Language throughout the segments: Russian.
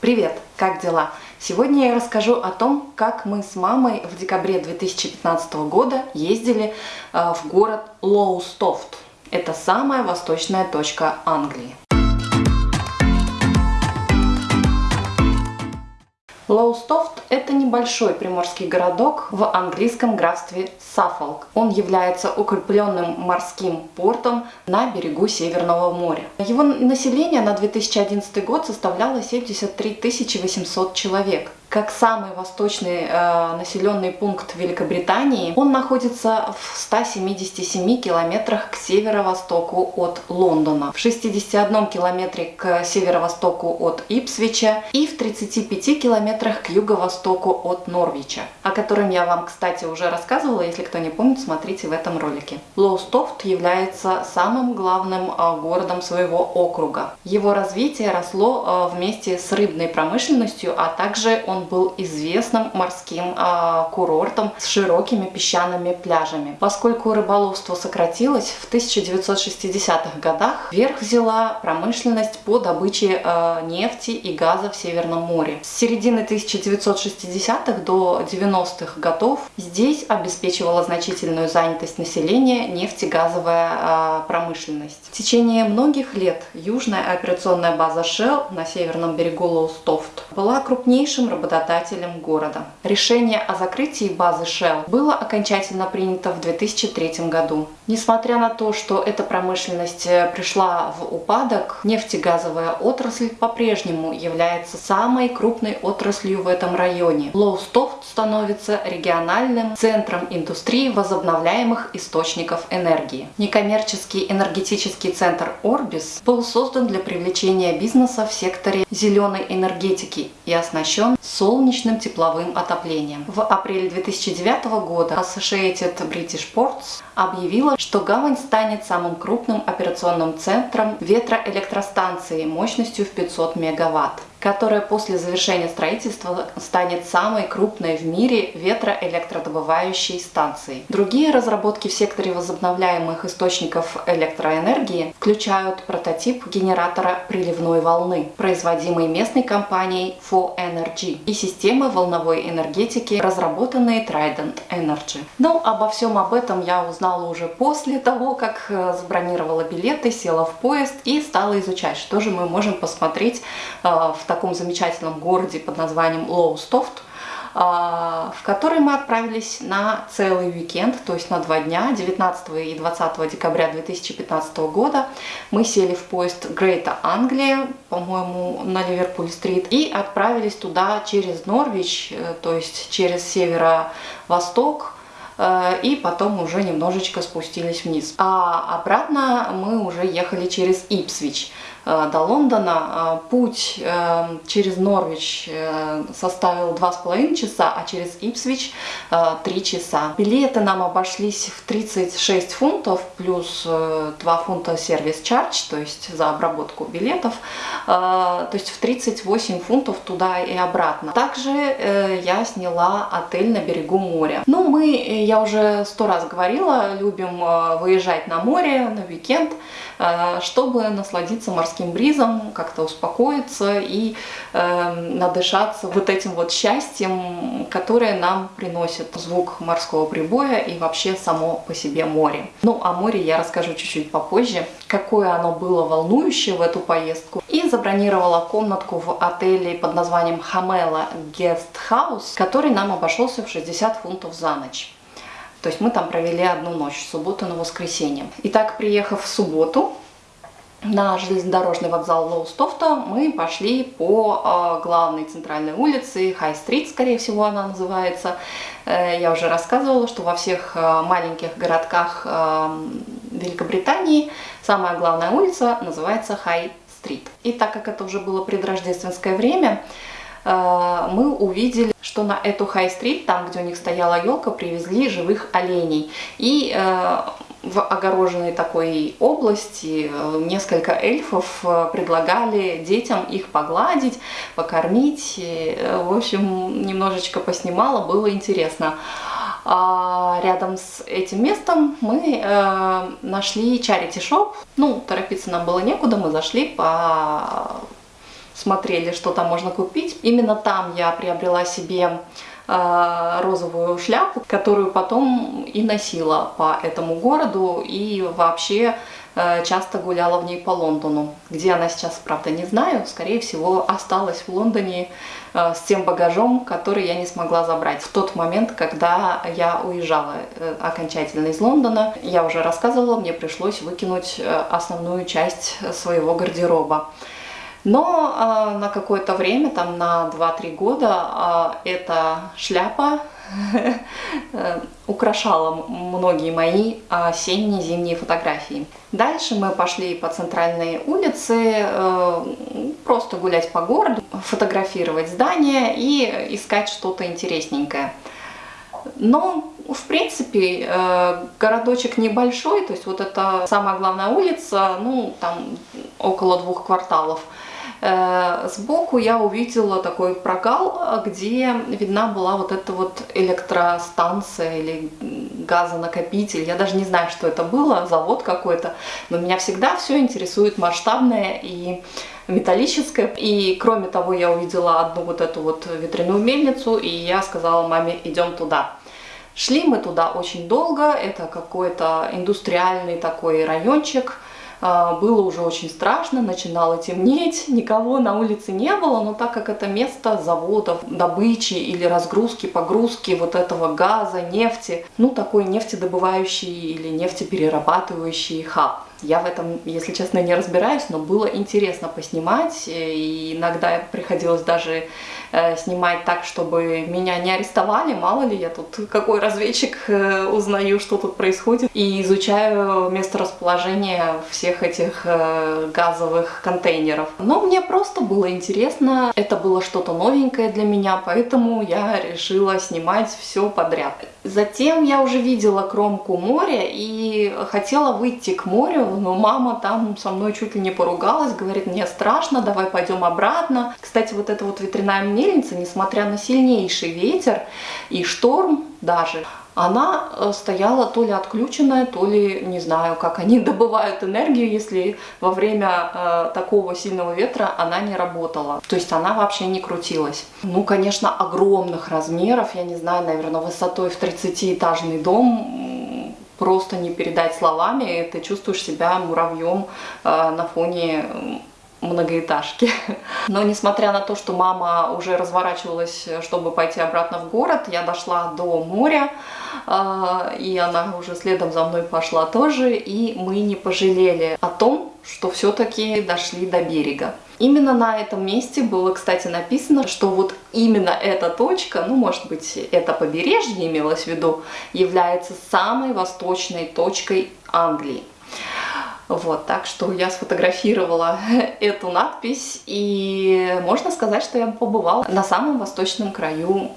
Привет, как дела? Сегодня я расскажу о том, как мы с мамой в декабре 2015 года ездили э, в город Лоустофт. Это самая восточная точка Англии. Лоустофт – это небольшой приморский городок в английском графстве Саффолк. Он является укрепленным морским портом на берегу Северного моря. Его население на 2011 год составляло 73 800 человек как самый восточный э, населенный пункт Великобритании, он находится в 177 километрах к северо-востоку от Лондона, в 61 километре к северо-востоку от Ипсвича и в 35 километрах к юго-востоку от Норвича, о котором я вам, кстати, уже рассказывала, если кто не помнит, смотрите в этом ролике. Лоустофт является самым главным э, городом своего округа. Его развитие росло э, вместе с рыбной промышленностью, а также он он был известным морским э, курортом с широкими песчаными пляжами. Поскольку рыболовство сократилось, в 1960-х годах вверх взяла промышленность по добыче э, нефти и газа в Северном море. С середины 1960-х до 90-х годов здесь обеспечивала значительную занятость населения нефтегазовая э, промышленность. В течение многих лет южная операционная база Shell на северном берегу Лоустофт была крупнейшим работодателем работодателем города. Решение о закрытии базы Shell было окончательно принято в 2003 году. Несмотря на то, что эта промышленность э, пришла в упадок, нефтегазовая отрасль по-прежнему является самой крупной отраслью в этом районе. Лоустофт становится региональным центром индустрии возобновляемых источников энергии. Некоммерческий энергетический центр Orbis был создан для привлечения бизнеса в секторе зеленой энергетики и оснащен солнечным тепловым отоплением. В апреле 2009 года Associated British Ports объявила, что гавань станет самым крупным операционным центром ветроэлектростанции мощностью в 500 мегаватт которая после завершения строительства станет самой крупной в мире ветроэлектродобывающей станцией. Другие разработки в секторе возобновляемых источников электроэнергии включают прототип генератора приливной волны, производимый местной компанией For Energy, и системы волновой энергетики, разработанные Trident Energy. Но обо всем об этом я узнала уже после того, как э, забронировала билеты, села в поезд и стала изучать, что же мы можем посмотреть э, в таком замечательном городе под названием Лоустофт, а, в который мы отправились на целый уикенд, то есть на два дня, 19 и 20 декабря 2015 года. Мы сели в поезд Грейта Англия, по-моему, на Ливерпуль-стрит, и отправились туда через Норвич, э, то есть через северо-восток, э, и потом уже немножечко спустились вниз. А обратно мы уже ехали через Ипсвич. Э, до Лондона. Э, путь э, через Норвич составил 2,5 часа, а через Ипсвич 3 часа. Билеты нам обошлись в 36 фунтов плюс 2 фунта сервис чардж, то есть за обработку билетов, то есть в 38 фунтов туда и обратно. Также я сняла отель на берегу моря. Ну, мы, я уже сто раз говорила, любим выезжать на море на уикенд, чтобы насладиться морским морским бризом, как-то успокоиться и э, надышаться вот этим вот счастьем, которое нам приносит звук морского прибоя и вообще само по себе море. Ну, о море я расскажу чуть-чуть попозже, какое оно было волнующее в эту поездку. И забронировала комнатку в отеле под названием Хамела House, который нам обошелся в 60 фунтов за ночь. То есть мы там провели одну ночь, субботу на воскресенье. Итак, приехав в субботу, на железнодорожный вокзал Лоустофта мы пошли по э, главной центральной улице, Хай-стрит, скорее всего она называется. Э, я уже рассказывала, что во всех э, маленьких городках э, Великобритании самая главная улица называется Хай-стрит. И так как это уже было предрождественское время, э, мы увидели, что на эту Хай-стрит, там, где у них стояла елка, привезли живых оленей. И э, в огороженной такой области э, несколько эльфов э, предлагали детям их погладить, покормить. Э, в общем, немножечко поснимала, было интересно. А рядом с этим местом мы э, нашли shop. Ну, торопиться нам было некуда, мы зашли по смотрели, что там можно купить. Именно там я приобрела себе розовую шляпу, которую потом и носила по этому городу и вообще э, часто гуляла в ней по Лондону. Где она сейчас, правда, не знаю. Скорее всего, осталась в Лондоне э, с тем багажом, который я не смогла забрать. В тот момент, когда я уезжала окончательно из Лондона, я уже рассказывала, мне пришлось выкинуть основную часть своего гардероба. Но э, на какое-то время, там на 2-3 года, э, эта шляпа э, украшала многие мои осенние зимние фотографии. Дальше мы пошли по центральной улице, э, просто гулять по городу, фотографировать здания и искать что-то интересненькое. Но, в принципе, э, городочек небольшой, то есть вот это самая главная улица, ну, там около двух кварталов – Э, сбоку я увидела такой прогал, где видна была вот эта вот электростанция или газонакопитель. Я даже не знаю, что это было, завод какой-то. Но меня всегда все интересует масштабное и металлическое. И кроме того, я увидела одну вот эту вот ветряную мельницу, и я сказала маме, идем туда. Шли мы туда очень долго, это какой-то индустриальный такой райончик, а, было уже очень страшно, начинало темнеть, никого на улице не было, но так как это место заводов, добычи или разгрузки, погрузки вот этого газа, нефти, ну такой нефтедобывающий или нефтеперерабатывающий хаб. Я в этом, если честно, не разбираюсь, но было интересно поснимать, и иногда приходилось даже снимать так, чтобы меня не арестовали, мало ли я тут какой разведчик э, узнаю, что тут происходит, и изучаю месторасположение всех этих э, газовых контейнеров. Но мне просто было интересно, это было что-то новенькое для меня, поэтому я решила снимать все подряд. Затем я уже видела кромку моря и хотела выйти к морю, но мама там со мной чуть ли не поругалась, говорит, мне страшно, давай пойдем обратно. Кстати, вот эта вот ветряная мельница, несмотря на сильнейший ветер и шторм даже, она э, стояла то ли отключенная, то ли, не знаю, как они добывают энергию, если во время э, такого сильного ветра она не работала. То есть она вообще не крутилась. Ну, конечно, огромных размеров, я не знаю, наверное, высотой в 30-этажный дом, просто не передать словами, ты чувствуешь себя муравьем э, на фоне многоэтажки. Но несмотря на то, что мама уже разворачивалась, чтобы пойти обратно в город, я дошла до моря, а, и она уже следом за мной пошла тоже, и мы не пожалели о том, что все-таки дошли до берега. Именно на этом месте было, кстати, написано, что вот именно эта точка, ну, может быть, это побережье имелось в виду, является самой восточной точкой Англии. Вот, так что я сфотографировала эту надпись, и можно сказать, что я побывала на самом восточном краю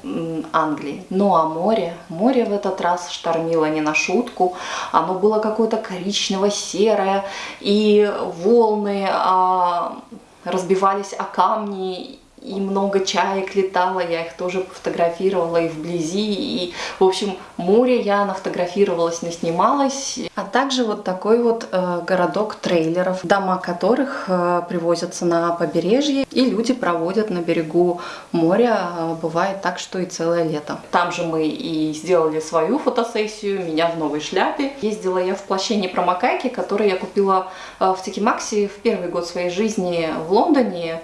Англии. Ну а море, море в этот раз штормило не на шутку, оно было какое-то коричнево-серое, и волны а, разбивались о камни, и много чаек летало, я их тоже фотографировала и вблизи, и, в общем, море я нафотографировалась, наснималась. А также вот такой вот э, городок трейлеров, дома которых э, привозятся на побережье, и люди проводят на берегу моря, э, бывает так, что и целое лето. Там же мы и сделали свою фотосессию, меня в новой шляпе. Ездила я в плаще непромокайки, который я купила э, в Тикимаксе в первый год своей жизни в Лондоне,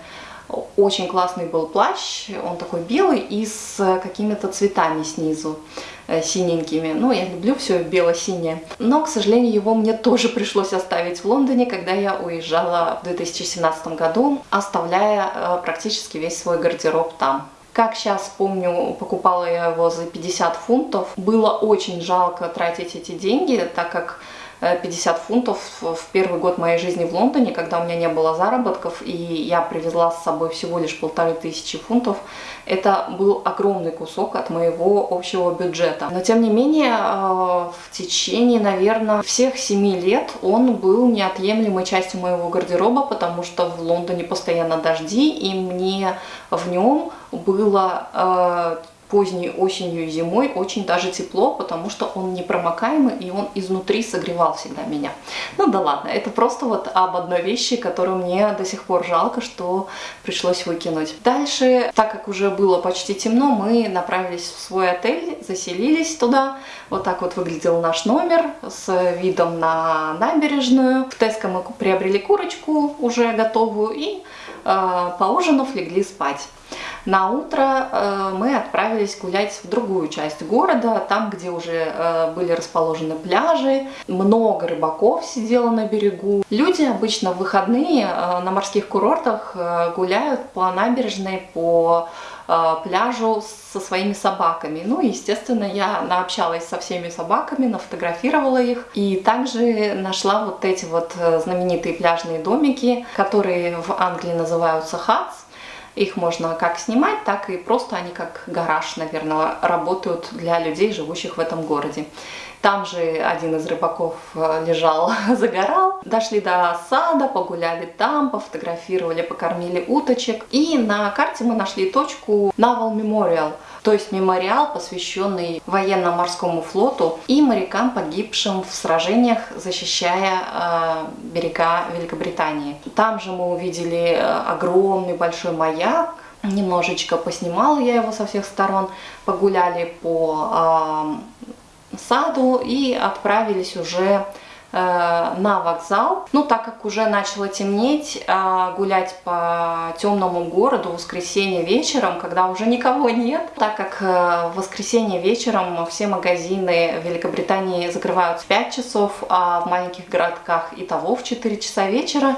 очень классный был плащ, он такой белый и с какими-то цветами снизу э, синенькими. Ну, я люблю все бело-синее. Но, к сожалению, его мне тоже пришлось оставить в Лондоне, когда я уезжала в 2017 году, оставляя э, практически весь свой гардероб там. Как сейчас помню, покупала я его за 50 фунтов. Было очень жалко тратить эти деньги, так как 50 э, фунтов в первый год моей жизни в Лондоне, когда у меня не было заработков, и я привезла с собой всего лишь полторы тысячи фунтов. Это был огромный кусок от моего общего бюджета. Но тем не менее, э, в течение, наверное, всех семи лет он был неотъемлемой частью моего гардероба, потому что в Лондоне постоянно дожди, и мне в нем было э, поздней осенью и зимой очень даже тепло, потому что он непромокаемый и он изнутри согревал всегда меня. Ну да ладно, это просто вот об одной вещи, которую мне до сих пор жалко, что пришлось выкинуть. Дальше, так как уже было почти темно, мы направились в свой отель, заселились туда. Вот так вот выглядел наш номер с видом на набережную. В Теско мы приобрели курочку уже готовую и э, поужинав легли спать. На утро э, мы отправились гулять в другую часть города, там, где уже э, были расположены пляжи, много рыбаков сидело на берегу. Люди обычно в выходные э, на морских курортах гуляют по набережной, по пляжу со своими собаками. Ну, естественно, я наобщалась со всеми собаками, нафотографировала их. И также нашла вот эти вот знаменитые пляжные домики, которые в Англии называются хатс. Их можно как снимать, так и просто они как гараж, наверное, работают для людей, живущих в этом городе. Там же один из рыбаков э, лежал, загорал. Дошли до сада, погуляли там, пофотографировали, покормили уточек. И на карте мы нашли точку Naval Memorial – то есть мемориал, посвященный военно-морскому флоту и морякам, погибшим в сражениях, защищая э, берега Великобритании. Там же мы увидели э, огромный большой маяк, немножечко поснимала я его со всех сторон, погуляли по э, саду и отправились уже на вокзал. Ну, так как уже начало темнеть, э, гулять по темному городу в воскресенье вечером, когда уже никого нет, так как э, в воскресенье вечером все магазины Великобритании закрывают в 5 часов, а в маленьких городках и того в 4 часа вечера,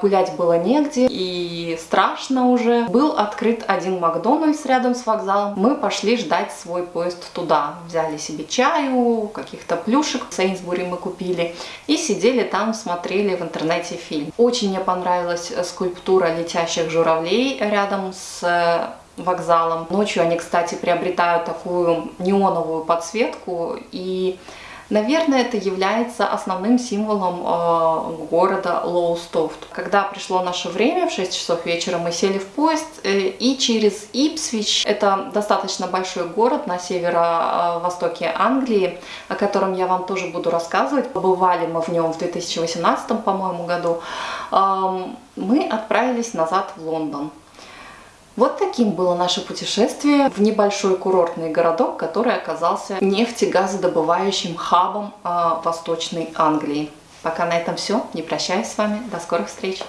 гулять было негде и страшно уже. Был открыт один Макдональдс рядом с вокзалом. Мы пошли ждать свой поезд туда. Взяли себе чаю, каких-то плюшек. В Сейнсбури мы купили купили. И сидели там, смотрели в интернете фильм. Очень мне понравилась скульптура летящих журавлей рядом с э, вокзалом. Ночью они, кстати, приобретают такую неоновую подсветку и Наверное, это является основным символом э, города Лоустофт. Когда пришло наше время, в 6 часов вечера мы сели в поезд, э, и через Ипсвич, это достаточно большой город на северо-востоке Англии, о котором я вам тоже буду рассказывать. Побывали мы в нем в 2018, по-моему, году. Э, мы отправились назад в Лондон. Вот таким было наше путешествие в небольшой курортный городок, который оказался нефтегазодобывающим хабом э, Восточной Англии. Пока на этом все. Не прощаюсь с вами. До скорых встреч.